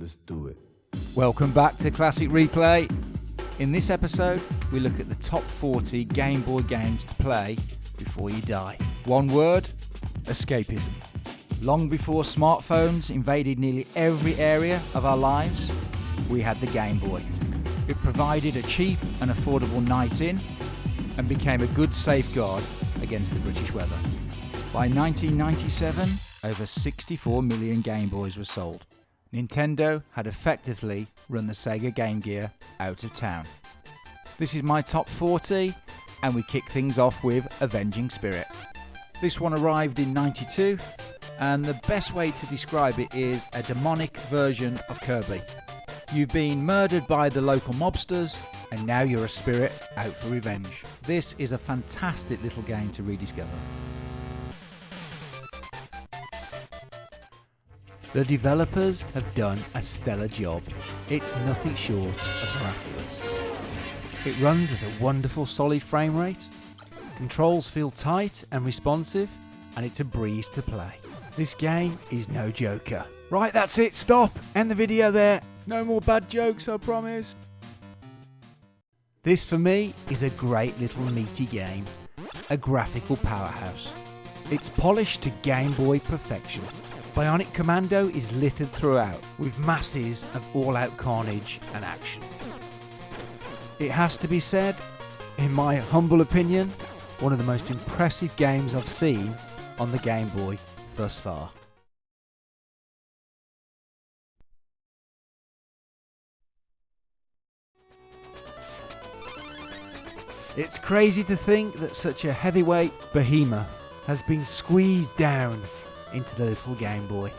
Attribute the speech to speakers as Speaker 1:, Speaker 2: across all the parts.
Speaker 1: let's do it.
Speaker 2: Welcome back to Classic Replay. In this episode, we look at the top 40 Game Boy games to play before you die. One word escapism. Long before smartphones invaded nearly every area of our lives, we had the Game Boy. It provided a cheap and affordable night in and became a good safeguard against the British weather. By 1997, over 64 million Game Boys were sold. Nintendo had effectively run the Sega Game Gear out of town. This is my top 40, and we kick things off with Avenging Spirit. This one arrived in 92, and the best way to describe it is a demonic version of Kirby. You've been murdered by the local mobsters, and now you're a spirit out for revenge. This is a fantastic little game to rediscover. The developers have done a stellar job. It's nothing short of miraculous. It runs at a wonderful solid frame rate, controls feel tight and responsive, and it's a breeze to play. This game is no joker. Right, that's it, stop! End the video there. No more bad jokes, I promise. This for me is a great little meaty game, a graphical powerhouse. It's polished to Game Boy perfection. Bionic Commando is littered throughout with masses of all out carnage and action. It has to be said, in my humble opinion, one of the most impressive games I've seen on the Game Boy thus far. It's crazy to think that such a heavyweight behemoth has been squeezed down into the little Game Boy.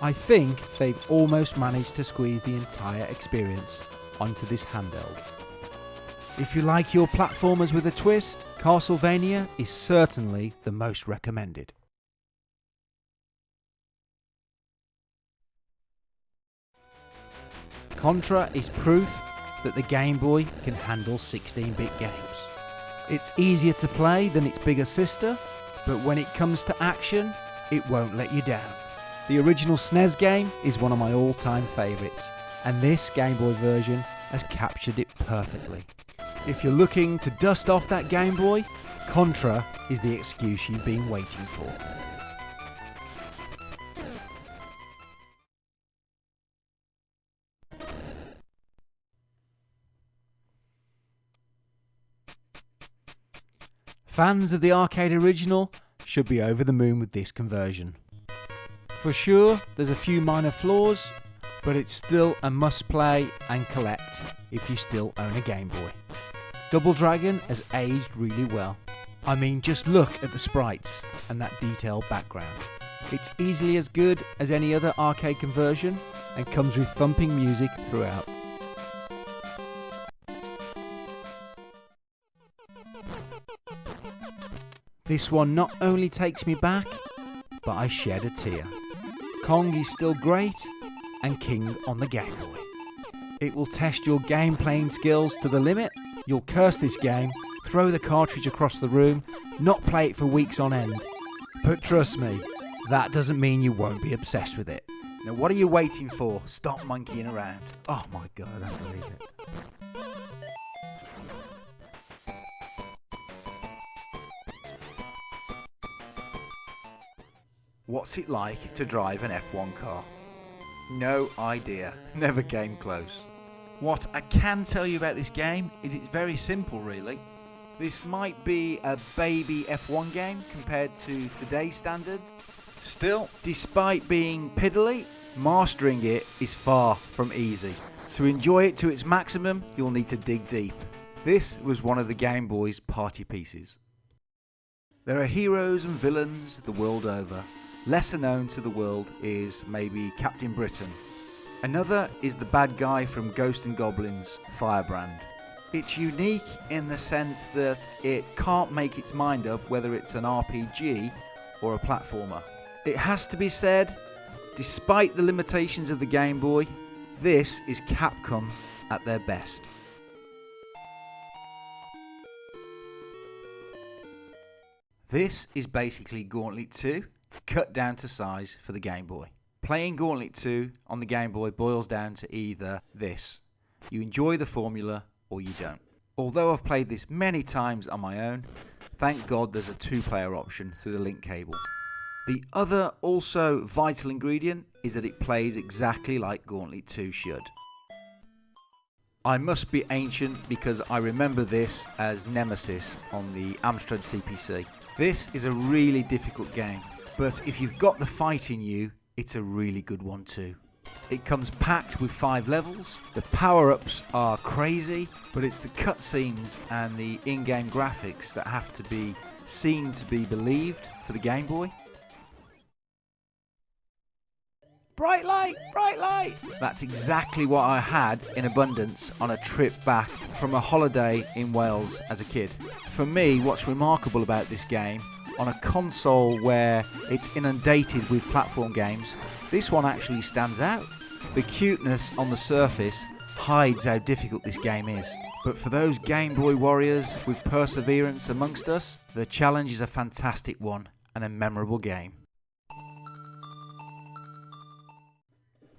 Speaker 2: I think they've almost managed to squeeze the entire experience onto this handheld. If you like your platformers with a twist, Castlevania is certainly the most recommended. Contra is proof that the Game Boy can handle 16-bit games. It's easier to play than its bigger sister, but when it comes to action, it won't let you down. The original SNES game is one of my all-time favourites, and this Game Boy version has captured it perfectly. If you're looking to dust off that Game Boy, Contra is the excuse you've been waiting for. Fans of the arcade original should be over the moon with this conversion. For sure, there's a few minor flaws, but it's still a must play and collect if you still own a Game Boy. Double Dragon has aged really well. I mean, just look at the sprites and that detailed background. It's easily as good as any other arcade conversion and comes with thumping music throughout. This one not only takes me back, but I shed a tear. Kong is still great and king on the Game Boy. It will test your game playing skills to the limit. You'll curse this game, throw the cartridge across the room, not play it for weeks on end. But trust me, that doesn't mean you won't be obsessed with it. Now, what are you waiting for? Stop monkeying around. Oh my god, I don't believe it. What's it like to drive an F1 car? No idea. Never came close. What I can tell you about this game is it's very simple, really. This might be a baby F1 game compared to today's standards. Still, despite being piddly, mastering it is far from easy. To enjoy it to its maximum, you'll need to dig deep. This was one of the Game Boy's party pieces. There are heroes and villains the world over. Lesser known to the world is maybe Captain Britain. Another is the bad guy from Ghost and Goblins, Firebrand. It's unique in the sense that it can't make its mind up whether it's an RPG or a platformer. It has to be said, despite the limitations of the Game Boy, this is Capcom at their best. This is basically Gauntlet 2, cut down to size for the Game Boy. Playing Gauntlet 2 on the Game Boy boils down to either this you enjoy the formula or you don't. Although I've played this many times on my own, thank God there's a two player option through the link cable. The other also vital ingredient is that it plays exactly like Gauntlet 2 should. I must be ancient because I remember this as Nemesis on the Amstrad CPC. This is a really difficult game, but if you've got the fight in you, it's a really good one too. It comes packed with five levels. The power ups are crazy, but it's the cutscenes and the in game graphics that have to be seen to be believed for the Game Boy. Bright light, bright light! That's exactly what I had in abundance on a trip back from a holiday in Wales as a kid. For me, what's remarkable about this game, on a console where it's inundated with platform games, this one actually stands out. The cuteness on the surface hides how difficult this game is. But for those Game Boy warriors with perseverance amongst us, the challenge is a fantastic one and a memorable game.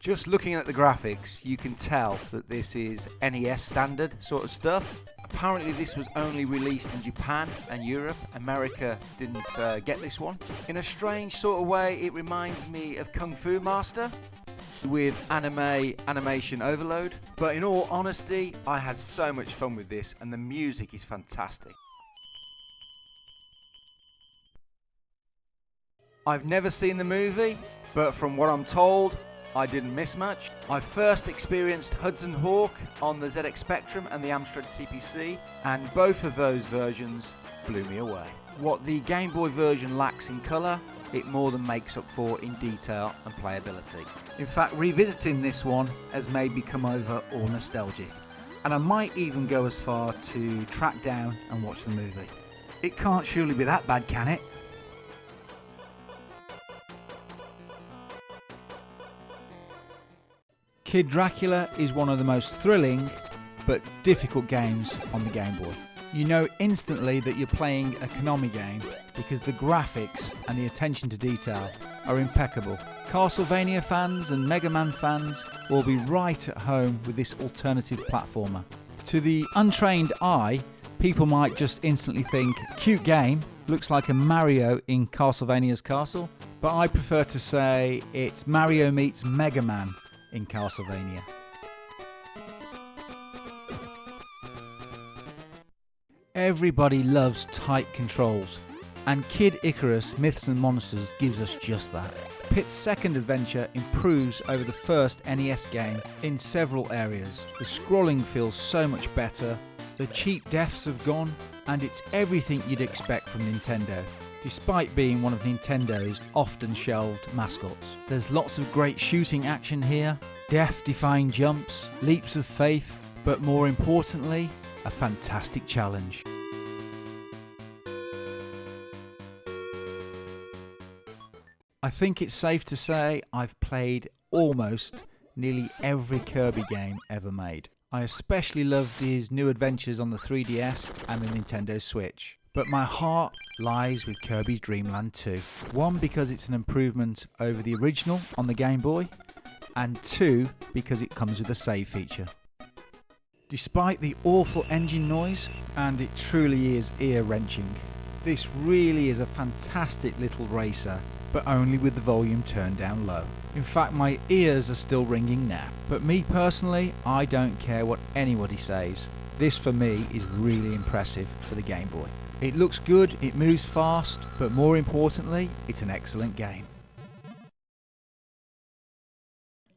Speaker 2: Just looking at the graphics, you can tell that this is NES standard sort of stuff. Apparently this was only released in Japan and Europe. America didn't uh, get this one. In a strange sort of way, it reminds me of Kung Fu Master with anime animation overload. But in all honesty, I had so much fun with this and the music is fantastic. I've never seen the movie, but from what I'm told, I didn't miss much. I first experienced Hudson Hawk on the ZX Spectrum and the Amstrad CPC, and both of those versions blew me away. What the Game Boy version lacks in colour, it more than makes up for in detail and playability. In fact, revisiting this one has made me come over all nostalgic, and I might even go as far to track down and watch the movie. It can't surely be that bad, can it? Kid Dracula is one of the most thrilling but difficult games on the Game Boy. You know instantly that you're playing a Konami game because the graphics and the attention to detail are impeccable. Castlevania fans and Mega Man fans will be right at home with this alternative platformer. To the untrained eye, people might just instantly think, cute game, looks like a Mario in Castlevania's castle, but I prefer to say it's Mario meets Mega Man in Castlevania. Everybody loves tight controls, and Kid Icarus Myths and Monsters gives us just that. Pit's second adventure improves over the first NES game in several areas. The scrolling feels so much better, the cheap deaths have gone, and it's everything you'd expect from Nintendo despite being one of Nintendo's often shelved mascots. There's lots of great shooting action here, death defying jumps, leaps of faith, but more importantly, a fantastic challenge. I think it's safe to say I've played almost nearly every Kirby game ever made. I especially loved his new adventures on the 3DS and the Nintendo Switch. But my heart lies with Kirby's Dream Land 2. One, because it's an improvement over the original on the Game Boy, and two, because it comes with a save feature. Despite the awful engine noise, and it truly is ear wrenching, this really is a fantastic little racer, but only with the volume turned down low. In fact, my ears are still ringing now. But me personally, I don't care what anybody says. This for me is really impressive for the Game Boy. It looks good, it moves fast, but more importantly, it's an excellent game.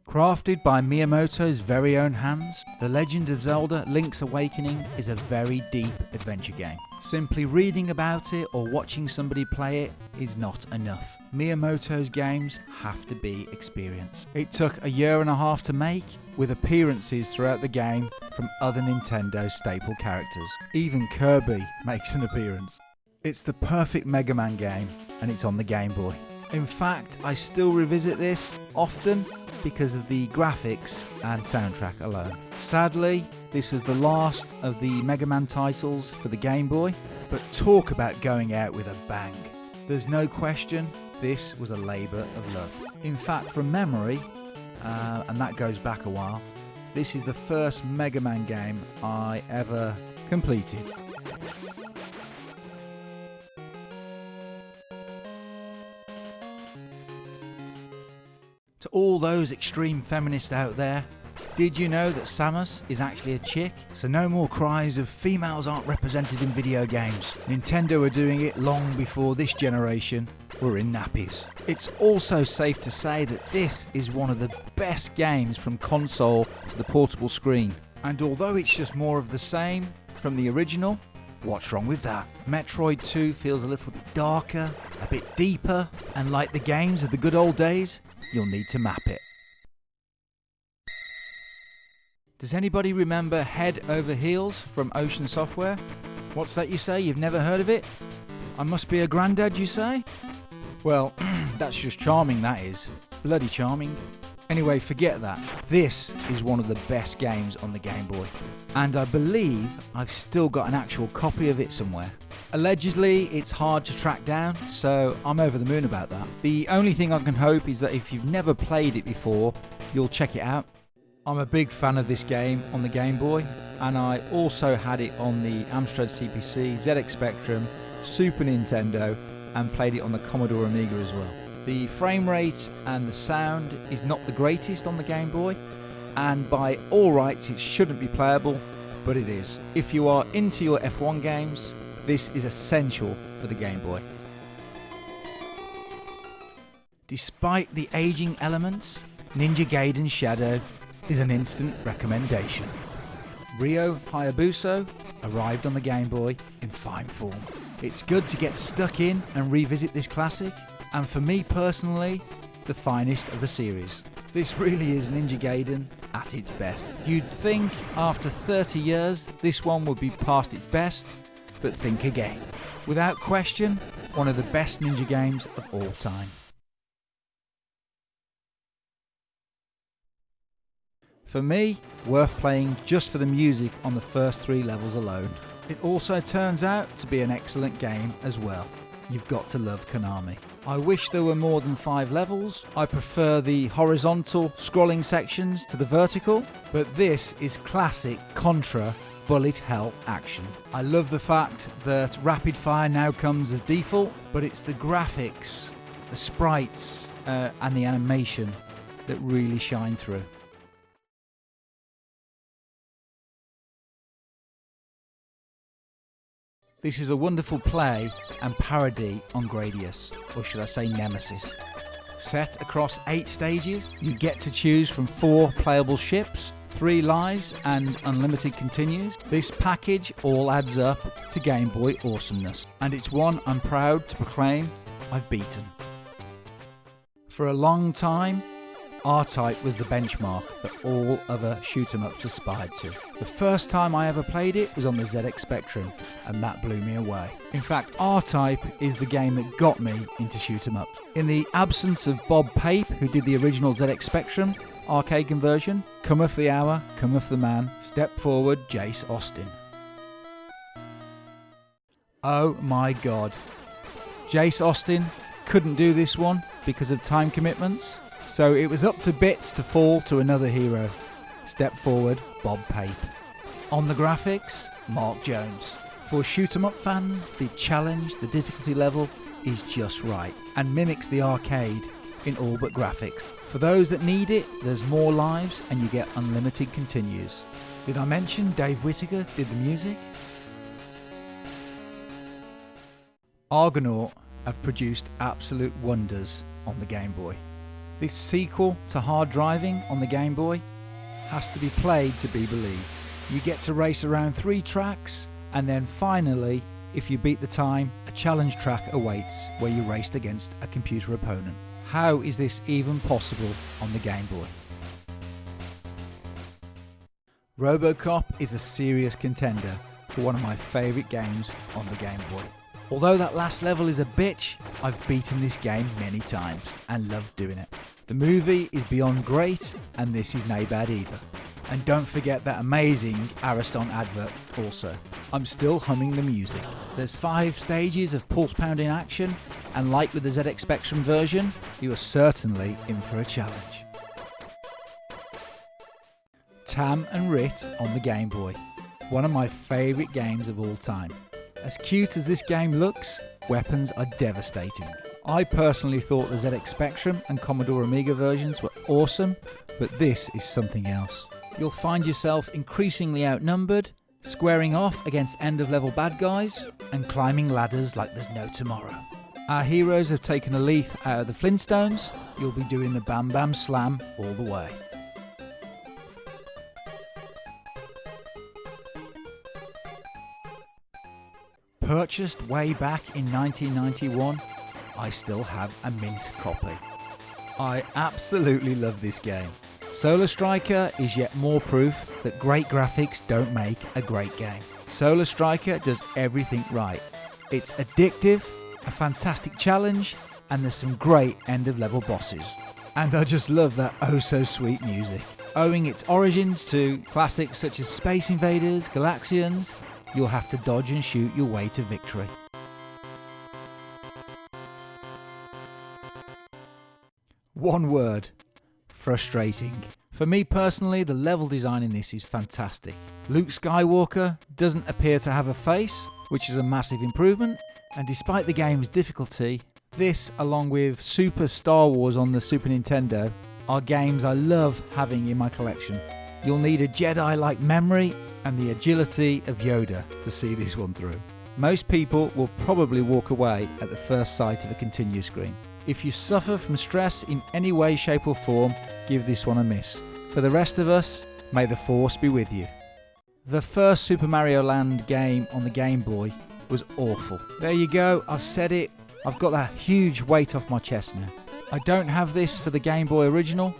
Speaker 2: Crafted by Miyamoto's very own hands, The Legend of Zelda Link's Awakening is a very deep adventure game. Simply reading about it or watching somebody play it is not enough. Miyamoto's games have to be experienced. It took a year and a half to make, with appearances throughout the game from other Nintendo staple characters. Even Kirby makes an appearance. It's the perfect Mega Man game, and it's on the Game Boy. In fact, I still revisit this often because of the graphics and soundtrack alone. Sadly, this was the last of the Mega Man titles for the Game Boy, but talk about going out with a bang. There's no question, this was a labour of love. In fact, from memory, uh, and that goes back a while, this is the first Mega Man game I ever completed. To all those extreme feminists out there, did you know that Samus is actually a chick? So no more cries of females aren't represented in video games. Nintendo are doing it long before this generation were in nappies. It's also safe to say that this is one of the best games from console to the portable screen. And although it's just more of the same from the original, what's wrong with that? Metroid 2 feels a little bit darker, a bit deeper, and like the games of the good old days, you'll need to map it. Does anybody remember Head Over Heels from Ocean Software? What's that you say? You've never heard of it? I must be a granddad, you say? Well, that's just charming, that is. Bloody charming. Anyway, forget that. This is one of the best games on the Game Boy. And I believe I've still got an actual copy of it somewhere. Allegedly, it's hard to track down, so I'm over the moon about that. The only thing I can hope is that if you've never played it before, you'll check it out. I'm a big fan of this game on the Game Boy, and I also had it on the Amstrad CPC, ZX Spectrum, Super Nintendo, and played it on the Commodore Amiga as well. The frame rate and the sound is not the greatest on the Game Boy, and by all rights, it shouldn't be playable, but it is. If you are into your F1 games, this is essential for the Game Boy. Despite the aging elements, Ninja Gaiden Shadow is an instant recommendation. Ryu Hayabusa arrived on the Game Boy in fine form. It's good to get stuck in and revisit this classic, and for me personally, the finest of the series. This really is Ninja Gaiden at its best. You'd think after 30 years this one would be past its best, but think again. Without question, one of the best ninja games of all time. For me, worth playing just for the music on the first three levels alone. It also turns out to be an excellent game as well. You've got to love Konami. I wish there were more than five levels. I prefer the horizontal scrolling sections to the vertical, but this is classic Contra bullet hell action. I love the fact that rapid fire now comes as default, but it's the graphics, the sprites, uh, and the animation that really shine through. This is a wonderful play and parody on Gradius, or should I say Nemesis. Set across eight stages, you get to choose from four playable ships, three lives, and unlimited continues. This package all adds up to Game Boy awesomeness, and it's one I'm proud to proclaim I've beaten. For a long time, R-Type was the benchmark that all other shoot 'em ups aspired to. The first time I ever played it was on the ZX Spectrum, and that blew me away. In fact, R-Type is the game that got me into shoot 'em ups. In the absence of Bob Pape, who did the original ZX Spectrum arcade conversion, cometh the hour, cometh the man, step forward, Jace Austin. Oh my god. Jace Austin couldn't do this one because of time commitments. So it was up to bits to fall to another hero. Step forward, Bob Pape. On the graphics, Mark Jones. For shoot 'em up fans, the challenge, the difficulty level is just right and mimics the arcade in all but graphics. For those that need it, there's more lives and you get unlimited continues. Did I mention Dave Whittaker did the music? Argonaut have produced absolute wonders on the Game Boy. This sequel to Hard Drivin' on the Game Boy has to be played to be believed. You get to race around three tracks, and then finally, if you beat the time, a challenge track awaits where you raced against a computer opponent. How is this even possible on the Game Boy? Robocop is a serious contender for one of my favourite games on the Game Boy. Although that last level is a bitch, I've beaten this game many times and love doing it. The movie is beyond great, and this is no bad either. And don't forget that amazing Ariston advert also. I'm still humming the music. There's five stages of pulse pounding action, And like with the ZX Spectrum version, you are certainly in for a challenge. Tam and Rit on the Game Boy. One of my favourite games of all time. As cute as this game looks, weapons are devastating. I personally thought the ZX Spectrum and Commodore Amiga versions were awesome, but this is something else. You'll find yourself increasingly outnumbered, squaring off against end of level bad guys, and climbing ladders like there's no tomorrow. Our heroes have taken a leaf out of the Flintstones, you'll be doing the Bam Bam Slam all the way. Purchased way back in 1991, I still have a mint copy. I absolutely love this game. Solar Striker is yet more proof that great graphics don't make a great game. Solar Striker does everything right. It's addictive, a fantastic challenge, and there's some great end of level bosses. And I just love that oh so sweet music. Owing its origins to classics such as Space Invaders, Galaxians, you'll have to dodge and shoot your way to victory. One word frustrating. For me personally, the level design in this is fantastic. Luke Skywalker doesn't appear to have a face, which is a massive improvement, and despite the game's difficulty, this, along with Super Star Wars on the Super Nintendo, are games I love having in my collection. You'll need a Jedi like memory and the agility of Yoda to see this one through. Most people will probably walk away at the first sight of a continue screen. If you suffer from stress in any way, shape, or form, give this one a miss. For the rest of us, may the Force be with you. The first Super Mario Land game on the Game Boy was awful. There you go, I've said it. I've got that huge weight off my chest now. I don't have this for the Game Boy original,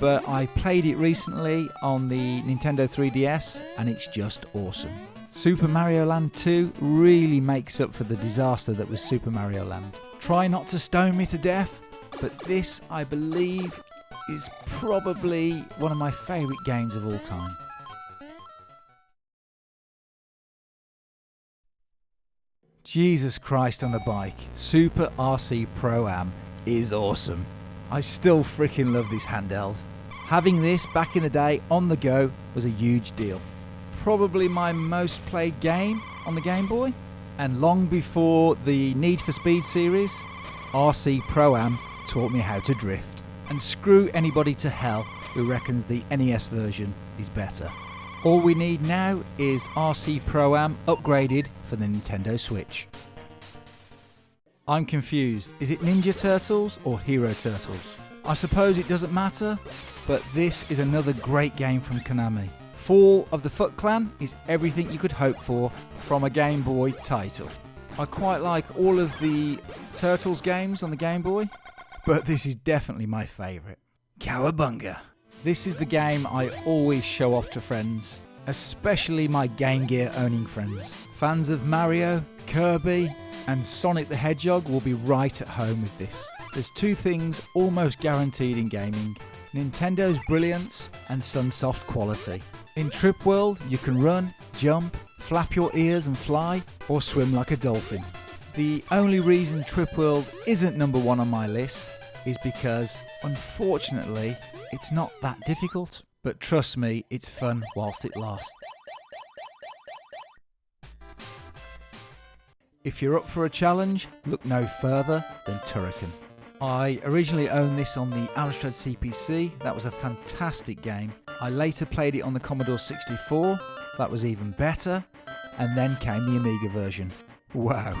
Speaker 2: but I played it recently on the Nintendo 3DS and it's just awesome. Super Mario Land 2 really makes up for the disaster that was Super Mario Land. Try not to stone me to death, but this, I believe, is probably one of my favourite games of all time. Jesus Christ on a bike, Super RC Pro Am is awesome. I still freaking love this handheld. Having this back in the day on the go was a huge deal. Probably my most played game on the Game Boy. And long before the Need for Speed series, RC Pro Am taught me how to drift. And screw anybody to hell who reckons the NES version is better. All we need now is RC Pro Am upgraded for the Nintendo Switch. I'm confused. Is it Ninja Turtles or Hero Turtles? I suppose it doesn't matter, but this is another great game from Konami. Fall of the Foot Clan is everything you could hope for from a Game Boy title. I quite like all of the Turtles games on the Game Boy, but this is definitely my favourite. Cowabunga! This is the game I always show off to friends, especially my Game Gear owning friends. Fans of Mario, Kirby, and Sonic the Hedgehog will be right at home with this. There's two things almost guaranteed in gaming Nintendo's brilliance and Sunsoft quality. In Trip World, you can run, jump, flap your ears and fly, or swim like a dolphin. The only reason Trip World isn't number one on my list is because, unfortunately, it's not that difficult. But trust me, it's fun whilst it lasts. If you're up for a challenge, look no further than Turrican. I originally owned this on the Amstrad CPC, that was a fantastic game. I later played it on the Commodore 64, that was even better, and then came the Amiga version. Wow.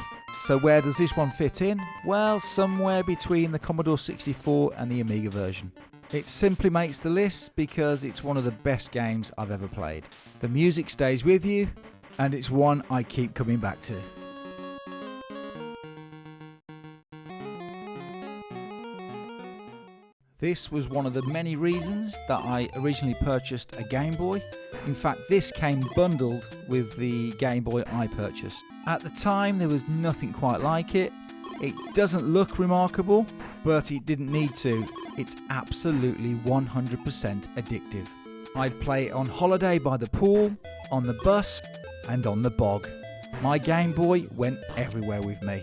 Speaker 2: So where does this one fit in? Well, somewhere between the Commodore 64 and the Amiga version. It simply makes the list because it's one of the best games I've ever played. The music stays with you, and it's one I keep coming back to. This was one of the many reasons that I originally purchased a Game Boy. In fact, this came bundled with the Game Boy I purchased. At the time, there was nothing quite like it. It doesn't look remarkable, but it didn't need to. It's absolutely 100% addictive. I'd play it on holiday by the pool, on the bus, and on the bog. My Game Boy went everywhere with me.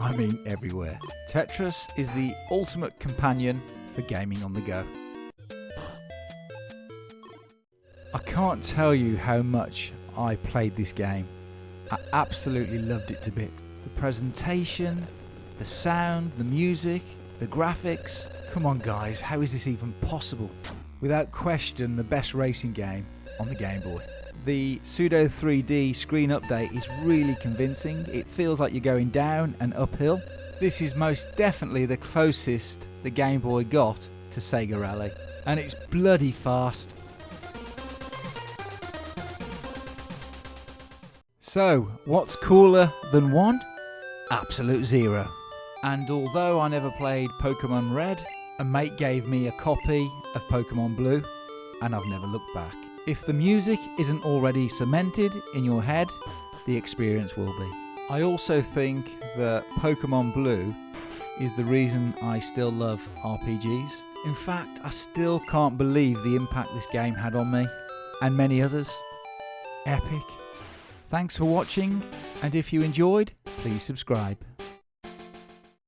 Speaker 2: I mean everywhere. Tetris is the ultimate companion for gaming on the go. I can't tell you how much I played this game. I absolutely loved it to bits. The presentation, the sound, the music, the graphics. Come on, guys, how is this even possible? Without question, the best racing game on the Game Boy. The pseudo 3D screen update is really convincing. It feels like you're going down and uphill. This is most definitely the closest the Game Boy got to Sega Rally, and it's bloody fast. So, what's cooler than one? Absolute zero. And although I never played Pokemon Red, a mate gave me a copy of Pokemon Blue, and I've never looked back. If the music isn't already cemented in your head, the experience will be. I also think that Pokemon Blue is the reason I still love RPGs. In fact, I still can't believe the impact this game had on me, and many others. Epic. Thanks for watching, and if you enjoyed, please subscribe.